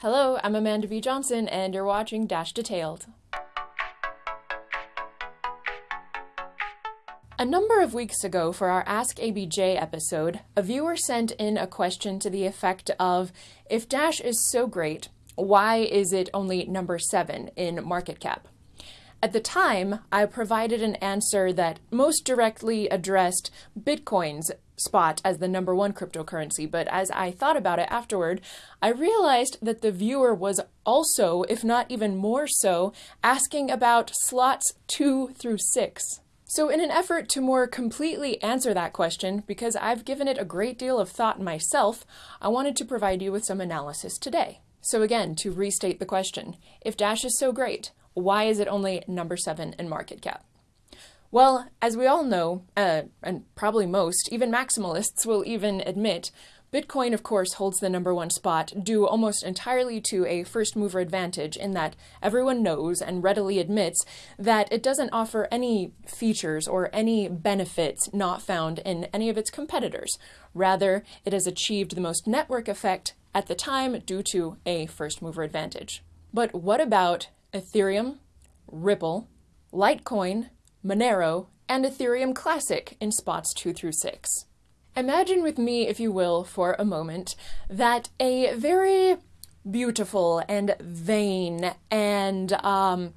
Hello, I'm Amanda B. Johnson, and you're watching Dash Detailed. A number of weeks ago, for our Ask ABJ episode, a viewer sent in a question to the effect of If Dash is so great, why is it only number seven in market cap? At the time, I provided an answer that most directly addressed Bitcoin's spot as the number one cryptocurrency, but as I thought about it afterward, I realized that the viewer was also, if not even more so, asking about slots two through six. So, in an effort to more completely answer that question, because I've given it a great deal of thought myself, I wanted to provide you with some analysis today. So, again, to restate the question if Dash is so great, why is it only number seven in market cap? Well, as we all know, uh, and probably most, even maximalists will even admit, Bitcoin, of course, holds the number one spot due almost entirely to a first mover advantage in that everyone knows and readily admits that it doesn't offer any features or any benefits not found in any of its competitors. Rather, it has achieved the most network effect at the time due to a first mover advantage. But what about Ethereum, Ripple, Litecoin, Monero, and Ethereum Classic in spots 2 through 6. Imagine with me, if you will, for a moment, that a very beautiful and vain and um,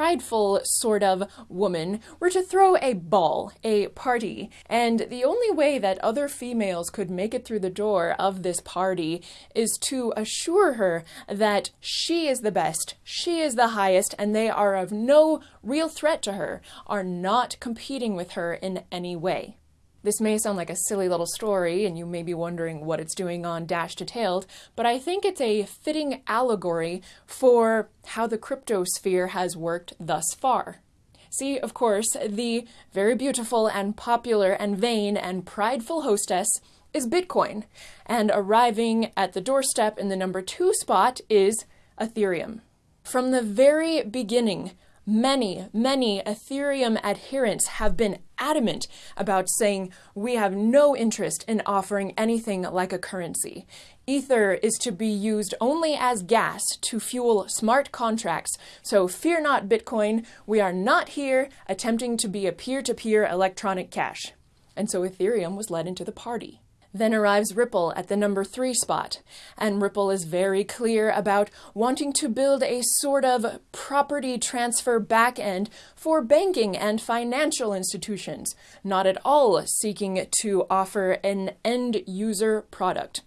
prideful sort of woman were to throw a ball, a party, and the only way that other females could make it through the door of this party is to assure her that she is the best, she is the highest, and they are of no real threat to her, are not competing with her in any way. This may sound like a silly little story, and you may be wondering what it's doing on Dash Detailed, but I think it's a fitting allegory for how the cryptosphere has worked thus far. See, of course, the very beautiful and popular and vain and prideful hostess is Bitcoin, and arriving at the doorstep in the number two spot is Ethereum. From the very beginning, Many, many Ethereum adherents have been adamant about saying we have no interest in offering anything like a currency. Ether is to be used only as gas to fuel smart contracts. So fear not, Bitcoin. We are not here attempting to be a peer to peer electronic cash. And so Ethereum was led into the party. Then arrives Ripple at the number three spot, and Ripple is very clear about wanting to build a sort of property transfer backend for banking and financial institutions, not at all seeking to offer an end user product.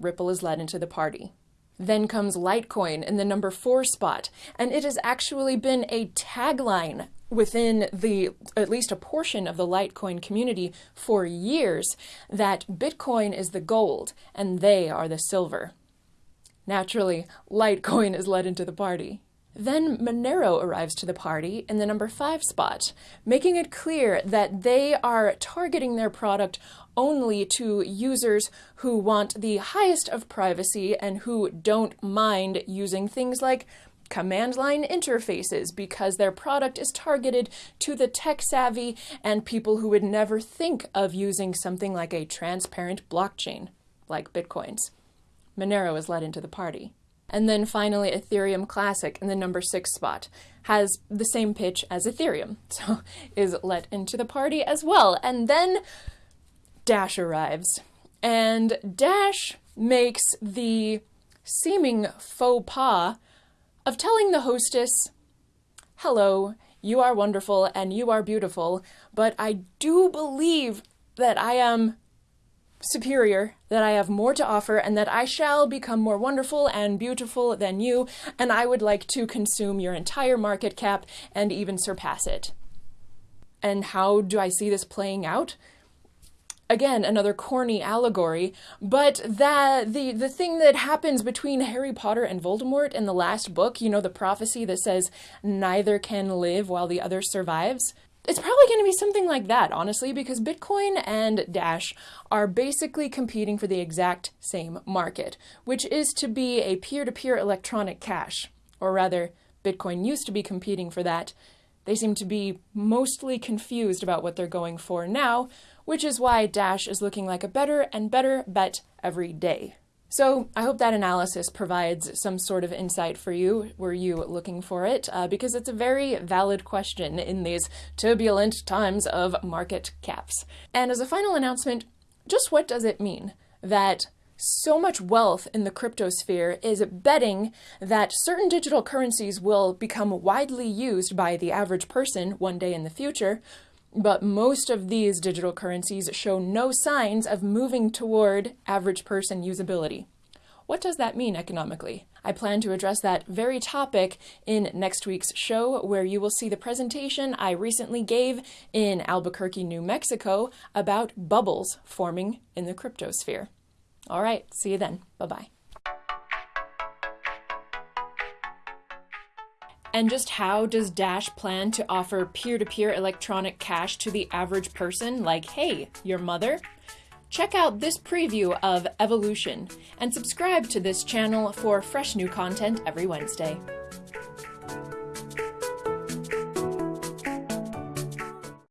Ripple is led into the party. Then comes Litecoin in the number four spot, and it has actually been a tagline within the at least a portion of the Litecoin community for years that Bitcoin is the gold and they are the silver. Naturally, Litecoin is led into the party. Then Monero arrives to the party in the number five spot, making it clear that they are targeting their product only to users who want the highest of privacy and who don't mind using things like command line interfaces because their product is targeted to the tech savvy and people who would never think of using something like a transparent blockchain, like Bitcoins. Monero is led into the party. And then finally, Ethereum Classic in the number six spot has the same pitch as Ethereum, so is let into the party as well. And then Dash arrives, and Dash makes the seeming faux pas of telling the hostess, Hello, you are wonderful and you are beautiful, but I do believe that I am superior, that I have more to offer, and that I shall become more wonderful and beautiful than you, and I would like to consume your entire market cap and even surpass it. And how do I see this playing out? again another corny allegory but that the the thing that happens between harry potter and voldemort in the last book you know the prophecy that says neither can live while the other survives it's probably going to be something like that, honestly, because Bitcoin and Dash are basically competing for the exact same market, which is to be a peer to peer electronic cash. Or rather, Bitcoin used to be competing for that. They seem to be mostly confused about what they're going for now, which is why Dash is looking like a better and better bet every day. So I hope that analysis provides some sort of insight for you. Were you looking for it? Uh, because it's a very valid question in these turbulent times of market caps. And as a final announcement, just what does it mean that so much wealth in the crypto sphere is betting that certain digital currencies will become widely used by the average person one day in the future, but most of these digital currencies show no signs of moving toward average person usability. What does that mean economically? I plan to address that very topic in next week's show, where you will see the presentation I recently gave in Albuquerque, New Mexico about bubbles forming in the cryptosphere. All right, see you then. Bye bye. And just how does Dash plan to offer peer to peer electronic cash to the average person, like, hey, your mother? Check out this preview of Evolution and subscribe to this channel for fresh new content every Wednesday.